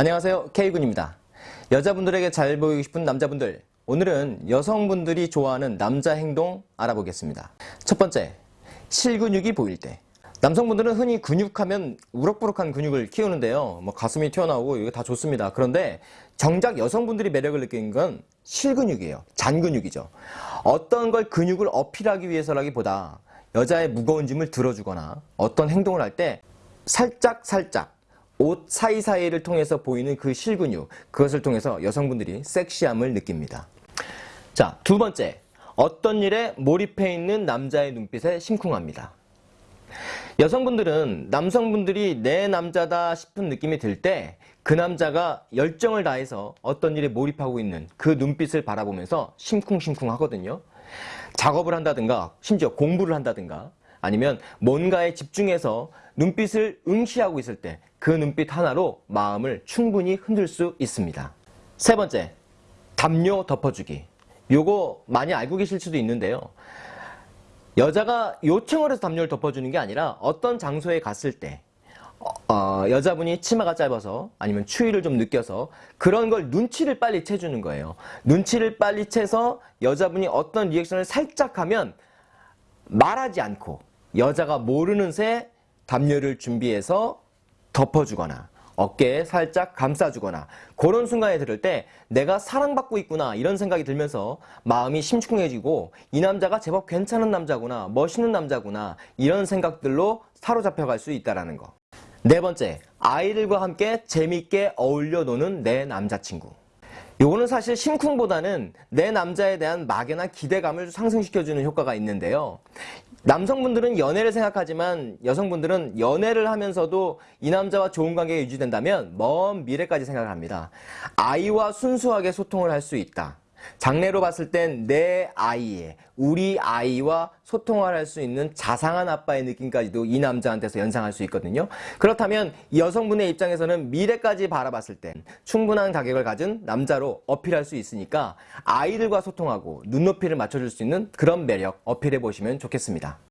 안녕하세요. K군입니다. 여자분들에게 잘 보이고 싶은 남자분들. 오늘은 여성분들이 좋아하는 남자 행동 알아보겠습니다. 첫 번째 실근육이 보일 때. 남성분들은 흔히 근육하면 우럭부럭한 근육을 키우는데요. 뭐 가슴이 튀어나오고 이거 다 좋습니다. 그런데 정작 여성분들이 매력을 느끼는 건 실근육이에요. 잔근육이죠. 어떤 걸 근육을 어필하기 위해서라기보다 여자의 무거운 짐을 들어주거나 어떤 행동을 할 때 살짝 살짝 옷 사이사이를 통해서 보이는 그 실근육 그것을 통해서 여성분들이 섹시함을 느낍니다. 자 두 번째. 어떤 일에 몰입해 있는 남자의 눈빛에 심쿵합니다. 여성분들은 남성분들이 내 남자다 싶은 느낌이 들 때 그 남자가 열정을 다해서 어떤 일에 몰입하고 있는 그 눈빛을 바라보면서 심쿵심쿵 하거든요. 작업을 한다든가 심지어 공부를 한다든가 아니면 뭔가에 집중해서 눈빛을 응시하고 있을 때 그 눈빛 하나로 마음을 충분히 흔들 수 있습니다. 세 번째, 담요 덮어주기. 요거 많이 알고 계실 수도 있는데요. 여자가 요청을 해서 담요를 덮어주는 게 아니라 어떤 장소에 갔을 때 어, 여자분이 치마가 짧아서 아니면 추위를 좀 느껴서 그런 걸 눈치를 빨리 채주는 거예요. 눈치를 빨리 채서 여자분이 어떤 리액션을 살짝 하면 말하지 않고 여자가 모르는 새 담요를 준비해서 덮어주거나 어깨에 살짝 감싸주거나 그런 순간에 들을 때 내가 사랑받고 있구나 이런 생각이 들면서 마음이 심쿵해지고 이 남자가 제법 괜찮은 남자구나 멋있는 남자구나 이런 생각들로 사로잡혀 갈 수 있다는 거. 네 번째, 아이들과 함께 재밌게 어울려 노는 내 남자친구. 요거는 사실 심쿵보다는 내 남자에 대한 막연한 기대감을 상승시켜주는 효과가 있는데요. 남성분들은 연애를 생각하지만 여성분들은 연애를 하면서도 이 남자와 좋은 관계가 유지된다면 먼 미래까지 생각을 합니다. 아이와 순수하게 소통을 할 수 있다. 장래로 봤을 땐 내 아이의 우리 아이와 소통을 할 수 있는 자상한 아빠의 느낌까지도 이 남자한테서 연상할 수 있거든요. 그렇다면 여성분의 입장에서는 미래까지 바라봤을 땐 충분한 가격을 가진 남자로 어필할 수 있으니까 아이들과 소통하고 눈높이를 맞춰줄 수 있는 그런 매력 어필해 보시면 좋겠습니다.